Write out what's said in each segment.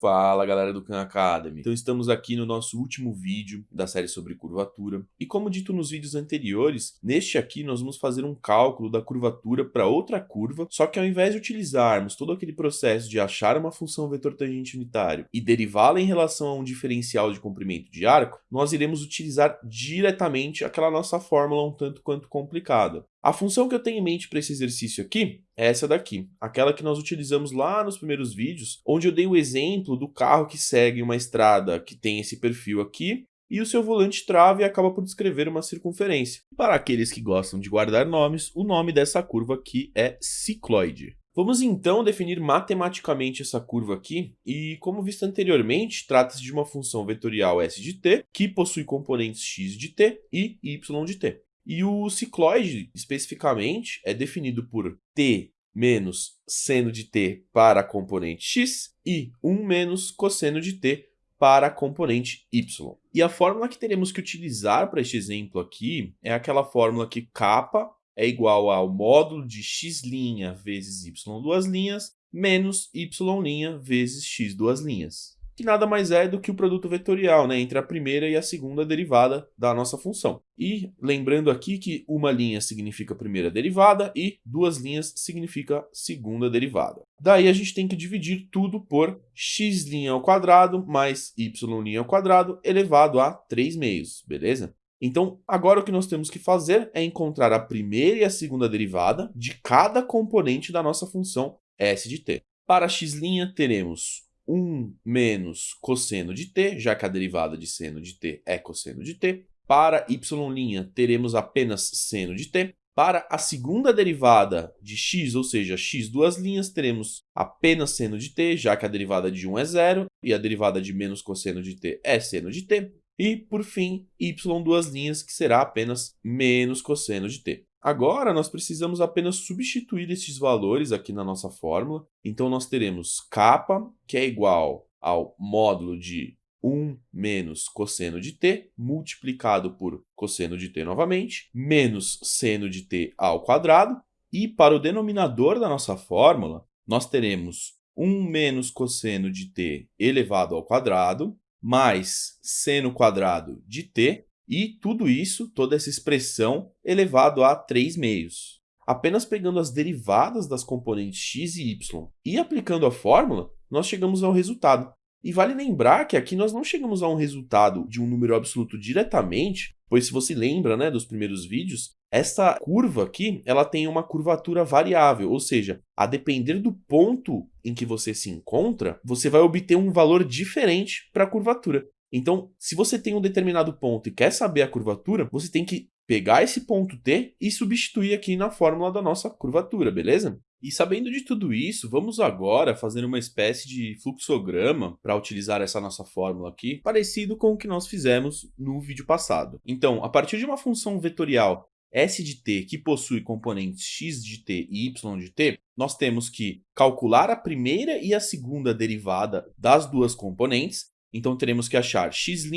Fala galera do Khan Academy, então estamos aqui no nosso último vídeo da série sobre curvatura e como dito nos vídeos anteriores, neste aqui nós vamos fazer um cálculo da curvatura para outra curva, só que ao invés de utilizarmos todo aquele processo de achar uma função vetor tangente unitário e derivá-la em relação a um diferencial de comprimento de arco, nós iremos utilizar diretamente aquela nossa fórmula um tanto quanto complicada. A função que eu tenho em mente para esse exercício aqui é essa daqui, aquela que nós utilizamos lá nos primeiros vídeos, onde eu dei o exemplo do carro que segue uma estrada que tem esse perfil aqui, e o seu volante trava e acaba por descrever uma circunferência. Para aqueles que gostam de guardar nomes, o nome dessa curva aqui é cicloide. Vamos então definir matematicamente essa curva aqui, e como visto anteriormente, trata-se de uma função vetorial s de t, que possui componentes x de t e y de t. E o cicloide, especificamente, é definido por t menos seno de t para a componente x e 1 menos cosseno de t para a componente y. E a fórmula que teremos que utilizar para este exemplo aqui é aquela fórmula que kappa é igual ao módulo de x' vezes y duas linhas menos y' vezes x duas linhas que nada mais é do que o produto vetorial né, entre a primeira e a segunda derivada da nossa função. E lembrando aqui que uma linha significa primeira derivada e duas linhas significa segunda derivada. Daí a gente tem que dividir tudo por x' ao quadrado mais y' ao quadrado elevado a 3 meios, beleza? Então, agora o que nós temos que fazer é encontrar a primeira e a segunda derivada de cada componente da nossa função s de t. Para x' teremos 1 menos cosseno de t, já que a derivada de seno de t é cosseno de t. Para y' teremos apenas seno de t. Para a segunda derivada de x, ou seja, x duas linhas, teremos apenas seno de t, já que a derivada de 1 é zero, e a derivada de menos cosseno de t é seno de t. E, por fim, y duas linhas, que será apenas menos cosseno de t. Agora, nós precisamos apenas substituir esses valores aqui na nossa fórmula. Então, nós teremos kappa, que é igual ao módulo de 1 menos cosseno de t, multiplicado por cosseno de t novamente, menos seno de t ao quadrado. E para o denominador da nossa fórmula, nós teremos 1 menos cosseno de t elevado ao quadrado, mais seno quadrado de t, e tudo isso, toda essa expressão, elevado a 3 meios. Apenas pegando as derivadas das componentes x e y e aplicando a fórmula, nós chegamos ao resultado. E vale lembrar que aqui nós não chegamos a um resultado de um número absoluto diretamente, pois se você lembra né, dos primeiros vídeos, essa curva aqui ela tem uma curvatura variável, ou seja, a depender do ponto em que você se encontra, você vai obter um valor diferente para a curvatura. Então, se você tem um determinado ponto e quer saber a curvatura, você tem que pegar esse ponto T e substituir aqui na fórmula da nossa curvatura, beleza? E sabendo de tudo isso, vamos agora fazer uma espécie de fluxograma para utilizar essa nossa fórmula aqui, parecido com o que nós fizemos no vídeo passado. Então, a partir de uma função vetorial s de t que possui componentes x de t e y de t, nós temos que calcular a primeira e a segunda derivada das duas componentes então teremos que achar x',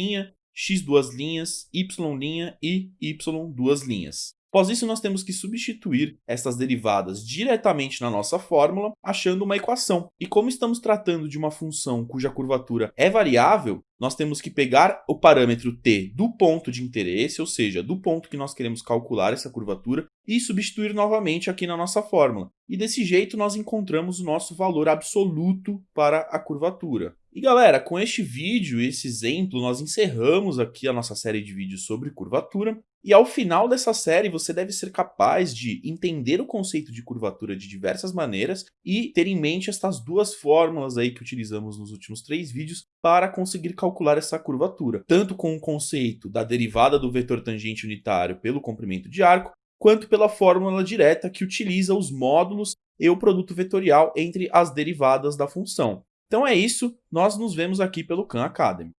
x duas linhas, y' e y duas linhas. Após isso, nós temos que substituir essas derivadas diretamente na nossa fórmula, achando uma equação. E como estamos tratando de uma função cuja curvatura é variável, nós temos que pegar o parâmetro t do ponto de interesse, ou seja, do ponto que nós queremos calcular essa curvatura, e substituir novamente aqui na nossa fórmula. E desse jeito nós encontramos o nosso valor absoluto para a curvatura. E galera, com este vídeo, esse exemplo, nós encerramos aqui a nossa série de vídeos sobre curvatura. E ao final dessa série, você deve ser capaz de entender o conceito de curvatura de diversas maneiras e ter em mente estas duas fórmulas aí que utilizamos nos últimos três vídeos para conseguir calcular essa curvatura, tanto com o conceito da derivada do vetor tangente unitário pelo comprimento de arco, quanto pela fórmula direta que utiliza os módulos e o produto vetorial entre as derivadas da função. Então é isso, nós nos vemos aqui pelo Khan Academy.